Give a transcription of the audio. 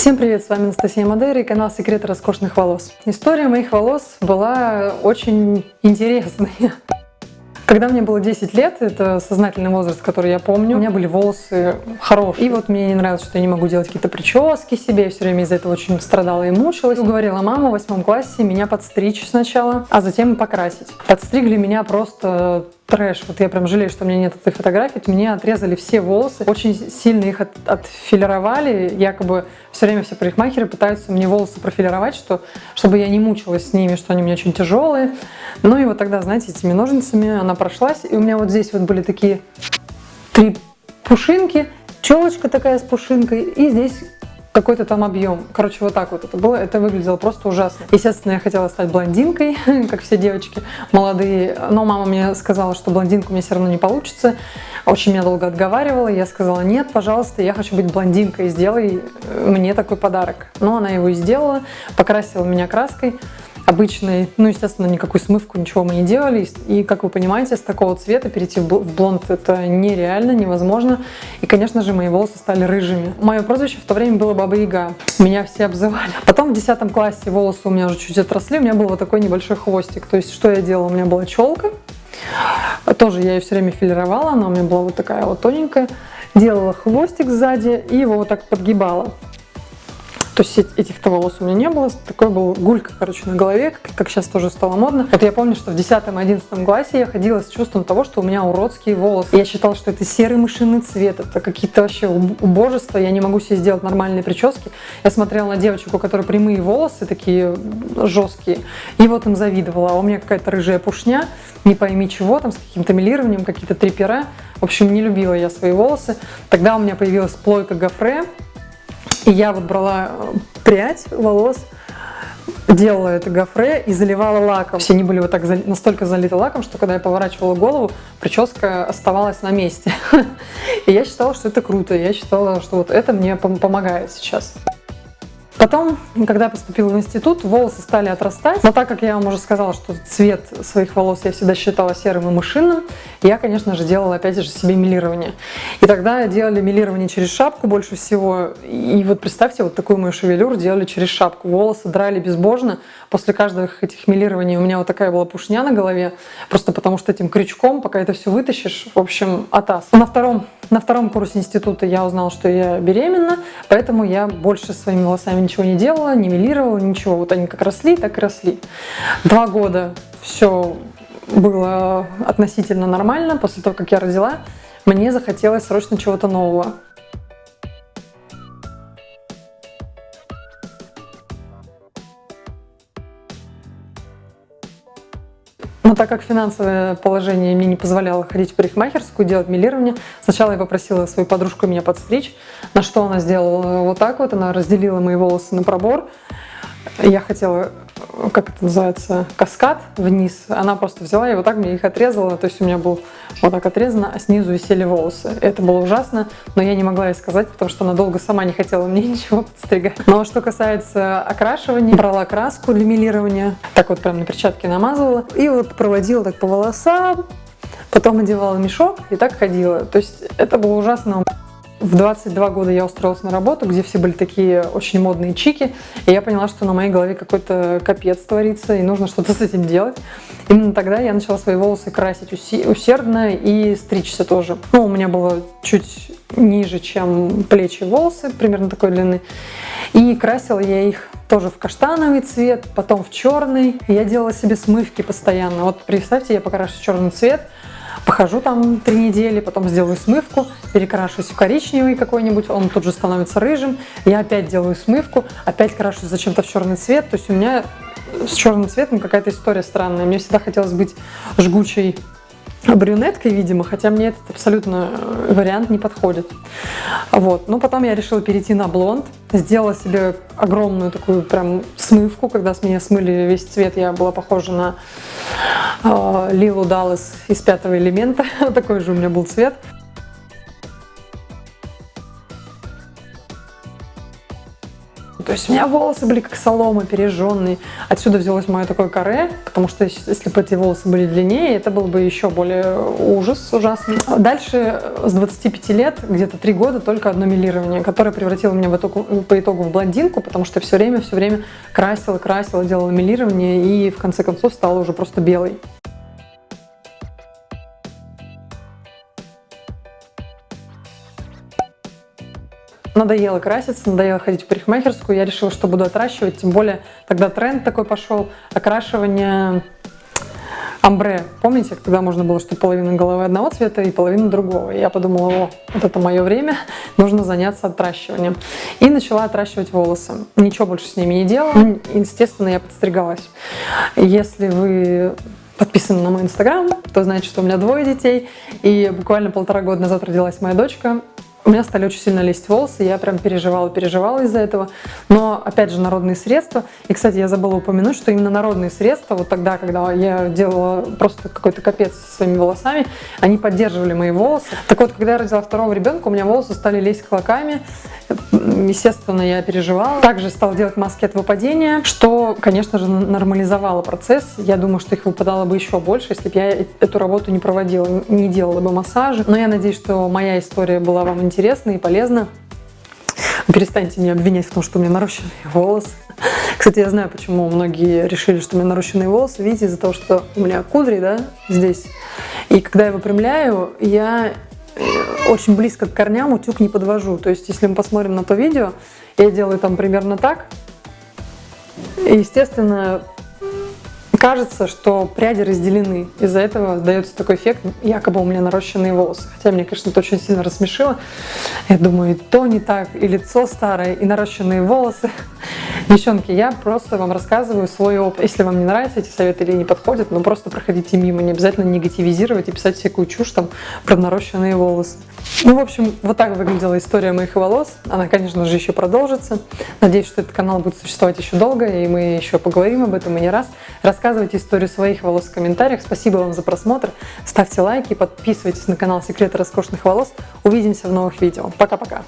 Всем привет, с вами Анастасия Мадейра и канал Секреты роскошных волос. История моих волос была очень интересная. Когда мне было 10 лет, это сознательный возраст, который я помню, у меня были волосы хорошие. И вот мне не нравилось, что я не могу делать какие-то прически себе, я все время из-за этого очень страдала и мучилась. Уговорила маму в восьмом классе меня подстричь сначала, а затем покрасить. Подстригли меня просто трэш. Вот я прям жалею, что у меня нет этой фотографии. Мне отрезали все волосы, очень сильно их от, отфилировали. Якобы все время все парикмахеры пытаются мне волосы профилировать, что, чтобы я не мучилась с ними, что они у меня очень тяжелые. Ну и вот тогда, знаете, этими ножницами она прошлась. И у меня вот здесь вот были такие три пушинки, челочка такая с пушинкой, и здесь какой-то там объем. Короче, вот так вот это было. Это выглядело просто ужасно. Естественно, я хотела стать блондинкой, как все девочки молодые. Но мама мне сказала, что блондинку мне все равно не получится. Очень меня долго отговаривала. Я сказала, нет, пожалуйста, я хочу быть блондинкой. Сделай мне такой подарок. Но она его и сделала. Покрасила меня краской обычной, ну, естественно, никакую смывку, ничего мы не делали. И, как вы понимаете, с такого цвета перейти в блонд это нереально, невозможно. И, конечно же, мои волосы стали рыжими. Мое прозвище в то время было Баба Яга. Меня все обзывали. Потом в 10 классе волосы у меня уже чуть отросли, у меня был вот такой небольшой хвостик. То есть, что я делала? У меня была челка. Тоже я ее все время филировала, она у меня была вот такая вот тоненькая. Делала хвостик сзади и его вот так подгибала. То есть этих-то волос у меня не было. Такой был гулька, короче, на голове, как сейчас тоже стало модно. Вот я помню, что в 10-11 классе я ходила с чувством того, что у меня уродские волосы. Я считала, что это серый мышиный цвет, это какие-то вообще убожества, я не могу себе сделать нормальные прически. Я смотрела на девочек, у которой прямые волосы такие жесткие, и вот им завидовала. А у меня какая-то рыжая пушня, не пойми чего, там с каким-то милированием, какие-то трипера. В общем, не любила я свои волосы. Тогда у меня появилась плойка гофре, и я вот брала э, прядь волос, делала это гофре и заливала лаком. Все они были вот так настолько залиты лаком, что когда я поворачивала голову, прическа оставалась на месте. И я считала, что это круто. Я считала, что вот это мне помогает сейчас. Потом, когда я поступила в институт, волосы стали отрастать. Но так как я вам уже сказала, что цвет своих волос я всегда считала серым и мышиным, я, конечно же, делала опять же себе милирование. И тогда делали милирование через шапку больше всего. И вот представьте, вот такую мою шевелюру делали через шапку. Волосы драли безбожно. После каждого этих милирований у меня вот такая была пушня на голове. Просто потому что этим крючком, пока это все вытащишь, в общем, атас. На втором, на втором курсе института я узнала, что я беременна, поэтому я больше своими волосами ничего не делала, не милировала, ничего. Вот они как росли, так и росли. Два года все было относительно нормально. После того, как я родила, мне захотелось срочно чего-то нового. Так как финансовое положение мне не позволяло ходить в парикмахерскую, делать милирование, сначала я попросила свою подружку меня подстричь, на что она сделала вот так вот, она разделила мои волосы на пробор. Я хотела как это называется, каскад вниз. Она просто взяла и вот так мне их отрезала. То есть у меня был вот так отрезано, а снизу висели волосы. Это было ужасно, но я не могла ей сказать, потому что она долго сама не хотела мне ничего подстригать. Но что касается окрашивания, брала краску для милирования, так вот прям на перчатке намазывала и вот проводила так по волосам, потом одевала мешок и так ходила. То есть это было ужасно. В 22 года я устроилась на работу, где все были такие очень модные чики, и я поняла, что на моей голове какой-то капец творится, и нужно что-то с этим делать. Именно тогда я начала свои волосы красить усердно и стричься тоже. Ну, у меня было чуть ниже, чем плечи волосы, примерно такой длины. И красила я их тоже в каштановый цвет, потом в черный. Я делала себе смывки постоянно. Вот представьте, я покрашу черный цвет, Похожу там три недели, потом сделаю смывку, перекрашусь в коричневый какой-нибудь, он тут же становится рыжим. Я опять делаю смывку, опять крашусь зачем-то в черный цвет. То есть у меня с черным цветом какая-то история странная. Мне всегда хотелось быть жгучей брюнеткой, видимо, хотя мне этот абсолютно э, вариант не подходит. Вот. Но потом я решила перейти на блонд, сделала себе огромную такую прям смывку, когда с меня смыли весь цвет, я была похожа на э, Лилу Даллас из пятого элемента, такой же у меня был цвет. То есть у меня волосы были как солома, пережженные. Отсюда взялось мое такое каре, потому что если бы эти волосы были длиннее, это был бы еще более ужас ужасный. Дальше с 25 лет, где-то 3 года, только одно милирование, которое превратило меня в итогу, по итогу в блондинку, потому что все время, все время красила, красила, делала милирование и в конце концов стала уже просто белой. Надоело краситься, надоело ходить в парикмахерскую. Я решила, что буду отращивать. Тем более тогда тренд такой пошел. Окрашивание амбре. Помните, когда можно было, что половина головы одного цвета и половина другого? И я подумала, о, вот это мое время, нужно заняться отращиванием. И начала отращивать волосы. Ничего больше с ними не делала. Естественно, я подстригалась. Если вы подписаны на мой инстаграм, то знаете, что у меня двое детей. И буквально полтора года назад родилась моя дочка у меня стали очень сильно лезть волосы, я прям переживала, переживала из-за этого. Но, опять же, народные средства. И, кстати, я забыла упомянуть, что именно народные средства, вот тогда, когда я делала просто какой-то капец со своими волосами, они поддерживали мои волосы. Так вот, когда я родила второго ребенка, у меня волосы стали лезть клоками. Естественно, я переживала. Также стала делать маски от выпадения, что, конечно же, нормализовало процесс. Я думаю, что их выпадало бы еще больше, если бы я эту работу не проводила, не делала бы массажи. Но я надеюсь, что моя история была вам интересна и полезна. Перестаньте меня обвинять в том, что у меня нарощенные волосы. Кстати, я знаю, почему многие решили, что у меня нарощенные волосы. Видите, из-за того, что у меня кудри, да, здесь. И когда я выпрямляю, я очень близко к корням утюг не подвожу. То есть, если мы посмотрим на то видео, я делаю там примерно так. И, естественно, кажется, что пряди разделены. Из-за этого дается такой эффект, якобы у меня нарощенные волосы. Хотя меня, конечно, это очень сильно рассмешило. Я думаю, и то не так, и лицо старое, и нарощенные волосы. Девчонки, я просто вам рассказываю свой опыт. Если вам не нравятся эти советы или не подходят, ну просто проходите мимо, не обязательно негативизировать и писать всякую чушь там про нарощенные волосы. Ну, в общем, вот так выглядела история моих волос. Она, конечно же, еще продолжится. Надеюсь, что этот канал будет существовать еще долго, и мы еще поговорим об этом и не раз. Рассказывайте историю своих волос в комментариях. Спасибо вам за просмотр. Ставьте лайки, подписывайтесь на канал Секреты роскошных волос. Увидимся в новых видео. Пока-пока!